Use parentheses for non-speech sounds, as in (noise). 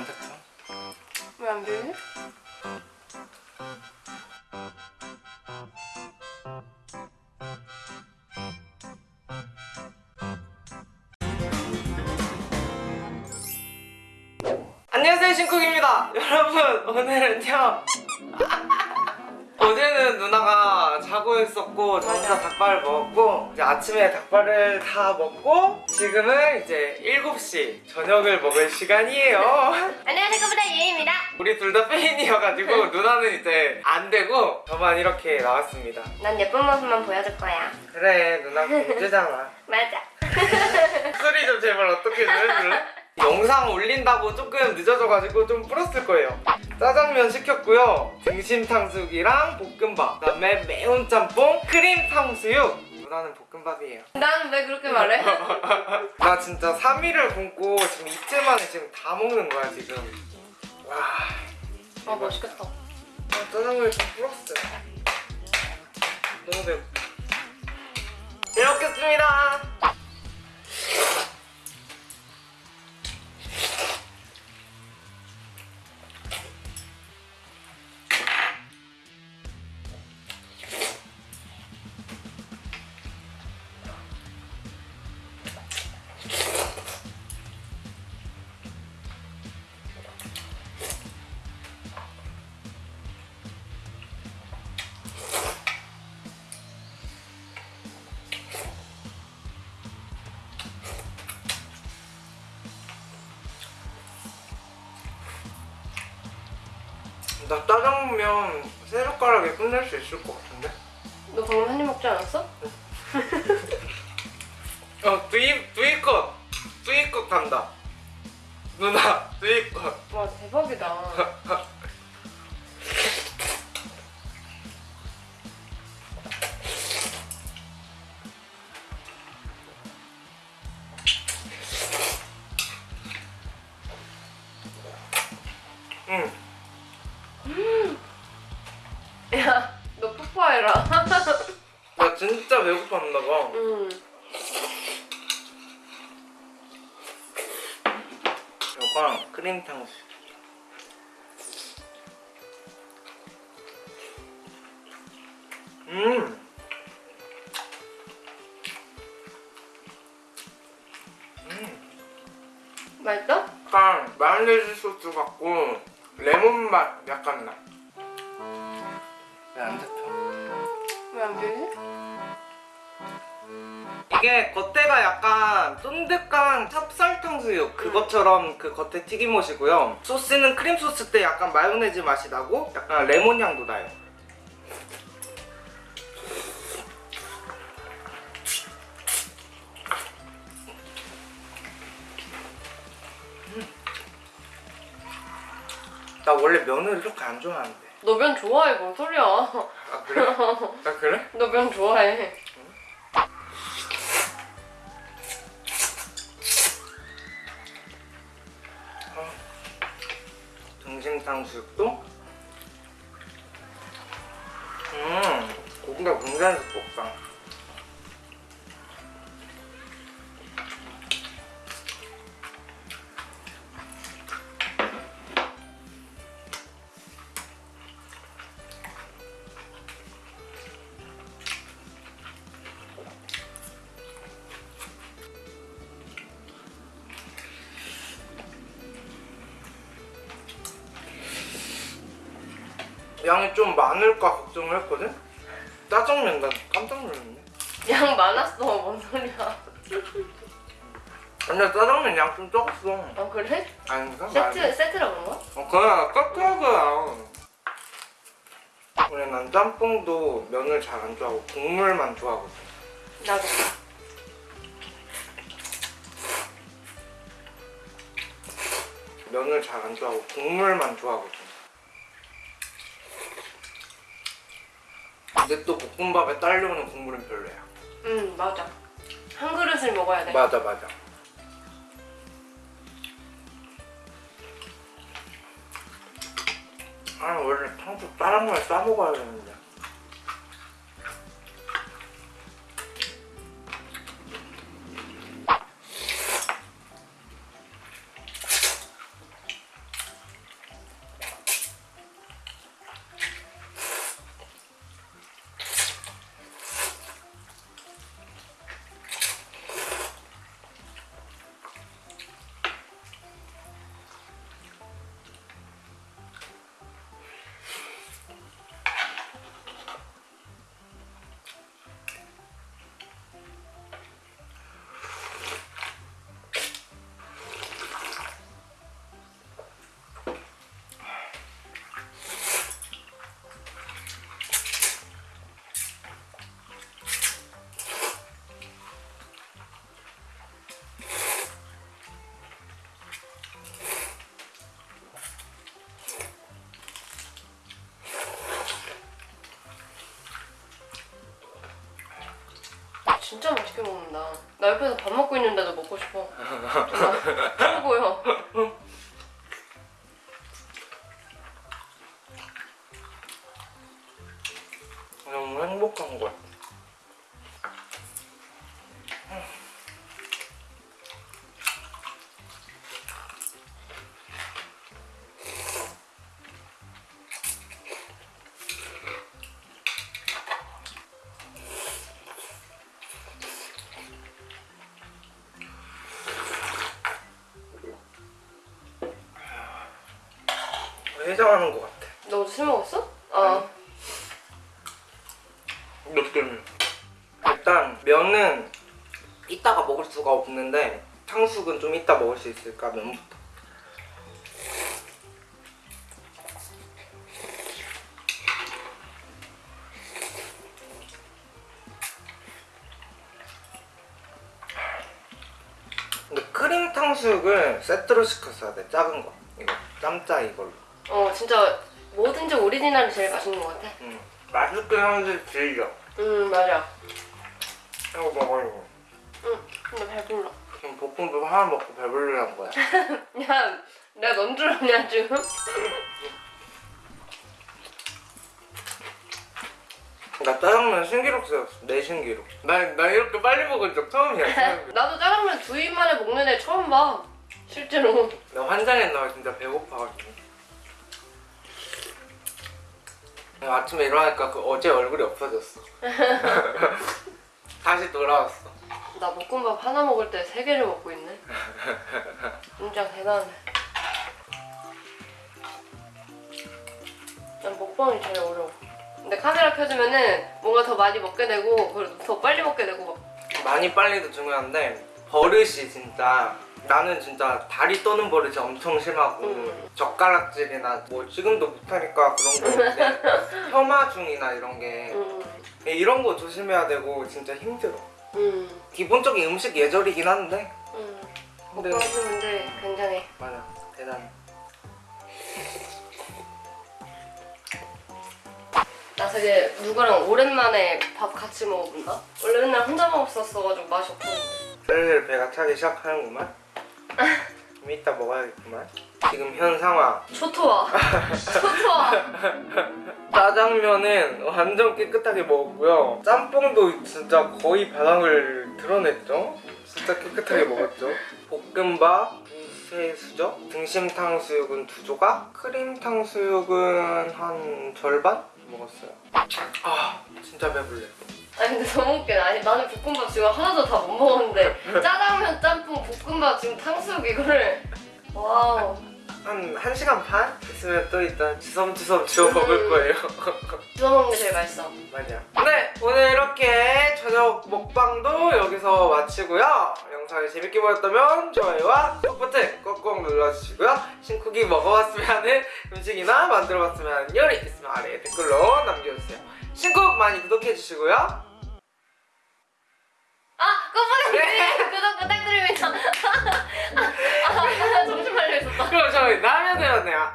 왜안 잡혀? 왜안 되지? 안녕하세요 신쿡입니다 (laughs) 여러분 오늘은요 어제는 누나가 자고 있었고 저 혼자 닭발을 먹었고 이제 아침에 닭발을 다 먹고 지금은 이제 7시 저녁을 먹을 시간이에요. (laughs) 안녕하세요 커브다 유입니다. 우리 둘 다 페인이어가지고 누나는 이제 안 되고 저만 이렇게 나왔습니다. 난 예쁜 모습만 보여줄 거야. 그래 누나 공주잖아. (laughs) 맞아. (laughs) 소리 좀 제발 어떻게 좀 해줄래? 영상 올린다고 조금 늦어져가지고 좀 불었을 거예요. 짜장면 시켰고요. 등심 탕수육이랑 볶음밥. 그다음에 매운 짬뽕 크림 탕수육. 누나는 볶음밥이에요. 난 왜 그렇게 말해? (laughs) 나 진짜 3일을 굶고 지금 이틀 만에 지금 다 먹는 거야 지금. 와 아 맛있겠다. 아, 짜장면이 좀 불었어요. 너무 배고 잘 먹겠습니다 나 짜장면 세 젓가락에 끝낼 수 있을 것 같은데? 너 방금 한 입 먹지 않았어? 어, 두입, 두입컷! 두입컷 간다. 누나, 두입컷. 와 대박이다 (laughs) 진짜 배고팠나 봐. 응 이거랑 크림 탕수. 음. 음. 맛있어? 약간 마요네즈 소스 같고 레몬 맛 약간 나. 왜 안 잡혀? 왜 안 되지? 이게 겉에가 약간 쫀득한 찹쌀 탕수육 그것처럼 그 겉에 튀김옷이고요 소스는 크림 소스 때 약간 마요네즈 맛이 나고 약간 레몬 향도 나요 음. 나 원래 면을 이렇게 안 좋아하는데 너 면 좋아해 뭔 소리야 아 그래? 아 그래? (laughs) 너 면 좋아해 등심 탕수육도? 음 고기가 굉장히 두껍 양이 좀 많을까 걱정을 했거든? 짜장면 난 깜짝 놀랐네. 양 많았어. 뭔 소리야. 근데 짜장면 양 좀 적었어. 아 그래? 아닌가? 세트 세트라 그런 거야? 어, 그래 깎아야. 원래 난 짬뽕도 면을 잘 안 좋아하고 국물만 좋아하거든. 나도. 면을 잘 안 좋아하고 국물만 좋아하거든 근데 또 볶음밥에 딸려오는 국물은 별로야. 응 맞아. 한 그릇을 먹어야 돼. 맞아 맞아. 아 원래 탕수 다른 거에 싸 먹어야 되는데 진짜 맛있게 먹는다. 나 옆에서 밥 먹고 있는데도 먹고 싶어. 최고요. 너무 행복한 거야. 해장하는 것 같아. 너술 먹었어? 아, 느낌. 일단 면은 이따가 먹을 수가 없는데 탕수육은 좀 이따 먹을 수 있을까 면부터. 근데 크림 탕수육을 세트로 시켰어야 돼 작은 거 이거 짬짜 이걸로. 어 진짜 뭐든지 오리지널이 제일 맛있는 것 같아. 음 맛있긴 한데 질겨. 음 맞아. 이거 먹어 이거. 응 근데 배불러. 지금 볶음밥 하나 먹고 배부르란 거야. (laughs) 야 내가 넌줄 아냐 지금? (laughs) 나 짜장면 신기록 세웠어. 내 신기록. 나, 나 이렇게 빨리 먹은 적 처음이야. (laughs) 나도 짜장면 두 입 만에 먹는 애 처음 봐. 실제로. 나 환장했나 봐, 진짜 배고파가지고. 아침에 일어나니까 그 어제 얼굴이 없어졌어. (laughs) 다시 돌아왔어. 나 볶음밥 하나 먹을 때 세 개를 먹고 있네. 진짜 대단해. 난 먹방이 제일 어려워. 근데 카메라 켜주면은 뭔가 더 많이 먹게 되고 그리고 더 빨리 먹게 되고 막 많이 빨리도 중요한데 버릇이 진짜 나는 진짜 다리 떠는 버릇이 엄청 심하고 음. 젓가락질이나 뭐 지금도 못하니까 그런 거 (laughs) 있는데 혐화중이나 이런 게 음, 이런 거 조심해야 되고 진짜 힘들어. 음, 기본적인 음식 예절이긴 한데 음. 근데 해주는데 굉장해. 맞아 대단해. 나 되게 누구랑 오랜만에 밥 같이 먹어본다? 원래 맨날 혼자 먹었었어가지고 맛이 없었는데. 슬슬 배가 차기 시작하는구만. (laughs) 좀 이따 먹어야겠구만. 지금 현 상황 초토화. 초토화. (laughs) 짜장면은 완전 깨끗하게 먹었고요. 짬뽕도 진짜 거의 바닥을 드러냈죠. 진짜 깨끗하게 먹었죠. 볶음밥 두세 수저, 등심 탕수육은 두 조각, 크림 탕수육은 한 절반 먹었어요. 아 진짜 배불러. 아니 근데 너무 웃겨. 아니 나는 볶음밥 지금 하나도 다 못 먹었는데 (laughs) 짜장면, 짬뽕, 볶음밥 지금 탕수육 이거를 wow. 한 1시간 반 있으면 또 일단 주섬주섬 주워 먹을 거예요. (laughs) 주워 먹는 게 제일 맛있어. 맞아. 네, 오늘 이렇게 저녁 먹방도 여기서 마치고요. 영상이 재밌게 보였다면 좋아요와 구독 버튼 꼭꼭 눌러주시고요. 신쿡이 먹어봤으면 하는 음식이나 만들어봤으면 하는 요리 있으면 아래에 댓글로 남겨주세요. 신쿡 많이 구독해주시고요. 아 네. 구독 부탁드립니다. 아, 아, 정신 팔려 있었다. 그럼 저희 다음에 뵙네요.